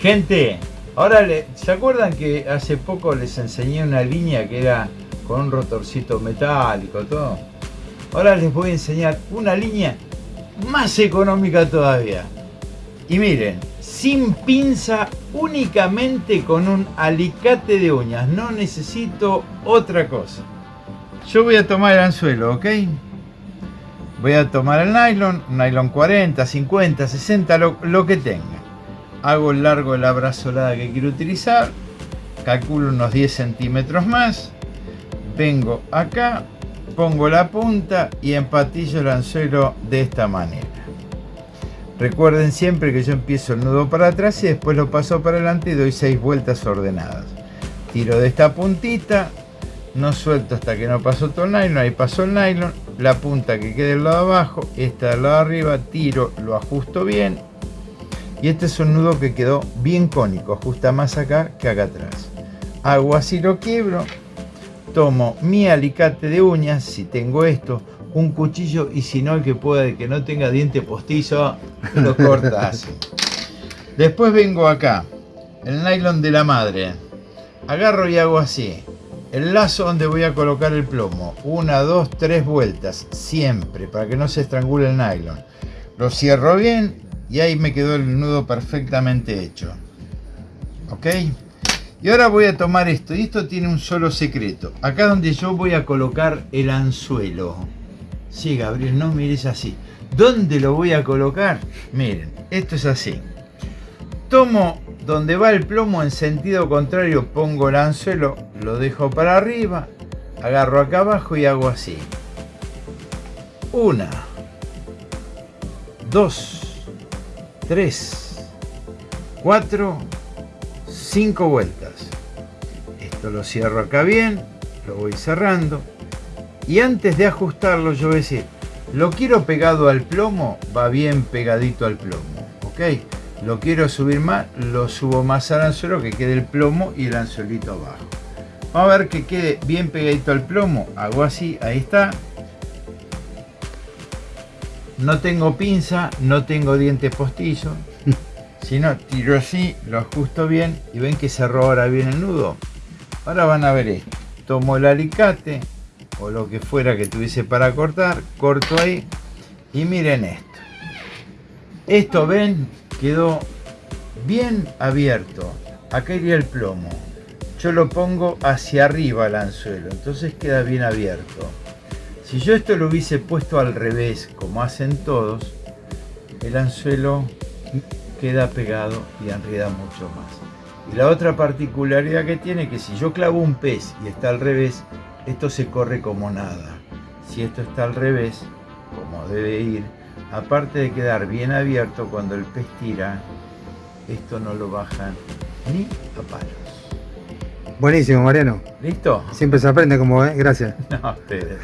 Gente, ahora ¿se acuerdan que hace poco les enseñé una línea que era con un rotorcito metálico, todo? Ahora les voy a enseñar una línea más económica todavía. Y miren, sin pinza, únicamente con un alicate de uñas. No necesito otra cosa. Yo voy a tomar el anzuelo, ¿ok? Voy a tomar el nylon, nylon 40, 50, 60, lo, lo que tenga. Hago largo de la brazolada que quiero utilizar. Calculo unos 10 centímetros más. Vengo acá, pongo la punta y empatillo el anzuelo de esta manera. Recuerden siempre que yo empiezo el nudo para atrás y después lo paso para adelante y doy 6 vueltas ordenadas. Tiro de esta puntita, no suelto hasta que no paso todo el nylon, ahí paso el nylon, la punta que quede del lado abajo, esta del lado arriba, tiro, lo ajusto bien y este es un nudo que quedó bien cónico, ajusta más acá que acá atrás. Hago así, lo quiebro, tomo mi alicate de uñas, si tengo esto, un cuchillo y si no el que pueda, que no tenga diente postizo, lo corta así. Después vengo acá, el nylon de la madre, agarro y hago así, el lazo donde voy a colocar el plomo, una, dos, tres vueltas, siempre, para que no se estrangule el nylon. Lo cierro bien y ahí me quedó el nudo perfectamente hecho. ¿Ok? Y ahora voy a tomar esto, y esto tiene un solo secreto. Acá donde yo voy a colocar el anzuelo. Sí, Gabriel, no mires así. ¿Dónde lo voy a colocar? Miren, esto es así. Tomo donde va el plomo en sentido contrario, pongo el anzuelo, lo dejo para arriba, agarro acá abajo y hago así. Una, dos, tres, cuatro, cinco vueltas. Esto lo cierro acá bien, lo voy cerrando. Y antes de ajustarlo yo voy a decir, lo quiero pegado al plomo, va bien pegadito al plomo. ¿Ok? Lo quiero subir más, lo subo más al anzuelo, que quede el plomo y el anzuelito abajo. Vamos a ver que quede bien pegadito al plomo. Hago así, ahí está. No tengo pinza, no tengo dientes postizos. Si no, tiro así, lo ajusto bien y ven que cerró ahora bien el nudo. Ahora van a ver esto. Tomo el alicate o lo que fuera que tuviese para cortar, corto ahí y miren esto. Esto ven, quedó bien abierto. Acá iría el plomo. Yo lo pongo hacia arriba el anzuelo, entonces queda bien abierto. Si yo esto lo hubiese puesto al revés, como hacen todos, el anzuelo queda pegado y enreda mucho más. Y la otra particularidad que tiene que si yo clavo un pez y está al revés, esto se corre como nada. Si esto está al revés, como debe ir, aparte de quedar bien abierto cuando el pez tira, esto no lo bajan ni a palos. Buenísimo, Mariano. ¿Listo? Siempre se aprende como, ¿eh? Gracias. No, ustedes.